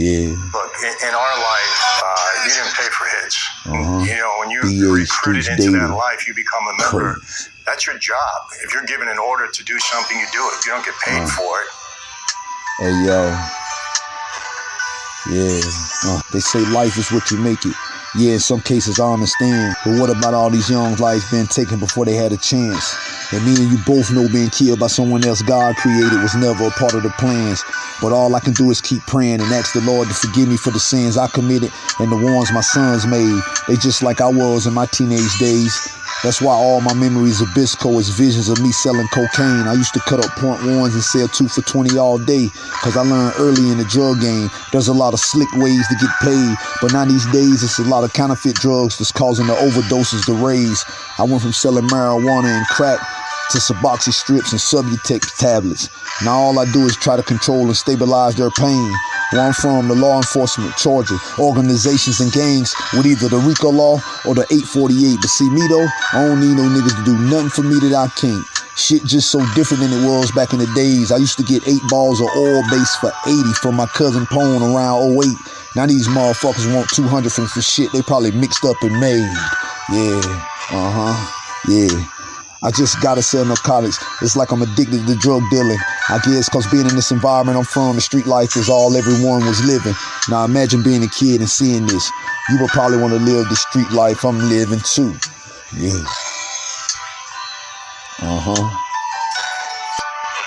Yeah. Look, in, in our life, uh, you didn't pay for hits. Uh-huh. You know, when you BA you're recruited into Daily. that life, you become a member. That's your job. If you're given an order to do something, you do it. You don't get paid Uh. for it. Hey yo. Yeah. Uh, they say life is what you make it. Yeah, in some cases I understand. But what about all these young lives being taken before they had a chance? And me and you both know being killed by someone else God created was never a part of the plans. But all I can do is keep praying and ask the Lord to forgive me for the sins I committed and the ones my sons made. They just like I was in my teenage days. That's why all my memories of Bisco is visions of me selling cocaine. I used to cut up point ones and sell two for 20 all day. Cause I learned early in the drug game, there's a lot of slick ways to get paid. But now these days, it's a lot of counterfeit drugs that's causing the overdoses to raise. I went from selling marijuana and crack to Suboxy strips and Subutex tablets. Now all I do is try to control and stabilize their pain. Where I'm from, the law enforcement charges organizations and gangs with either the RICO law or the 848. But see me though, I don't need no niggas to do nothing for me that I can't. Shit just so different than it was back in the days. I used to get eight balls of oil base for 80 from my cousin Pone around 08. Now these motherfuckers want 200 from for shit they probably mixed up and made. Yeah, uh huh, yeah. I just gotta sell narcotics. It's like I'm addicted to drug dealing. I guess cause being in this environment I'm from, the street life is all everyone was living. Now imagine being a kid and seeing this. You would probably want to live the street life I'm living too. Yeah. Uh-huh.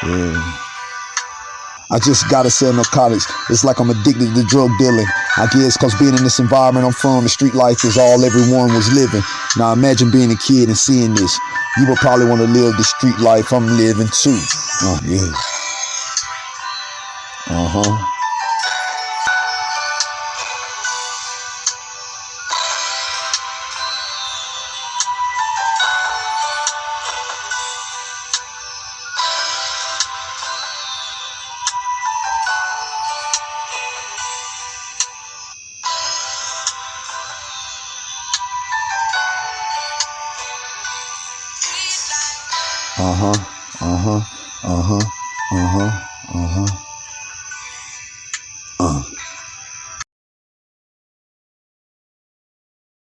Yeah. I just gotta sell narcotics. It's like I'm addicted to drug dealing. I guess cause being in this environment I'm from, the street life is all everyone was living. Now imagine being a kid and seeing this. You would probably want to live the street life I'm living too. yeah Uh, yeah. Uh-huh. Uh-huh. Uh-huh. Uh-huh. Uh-huh. Uh-huh.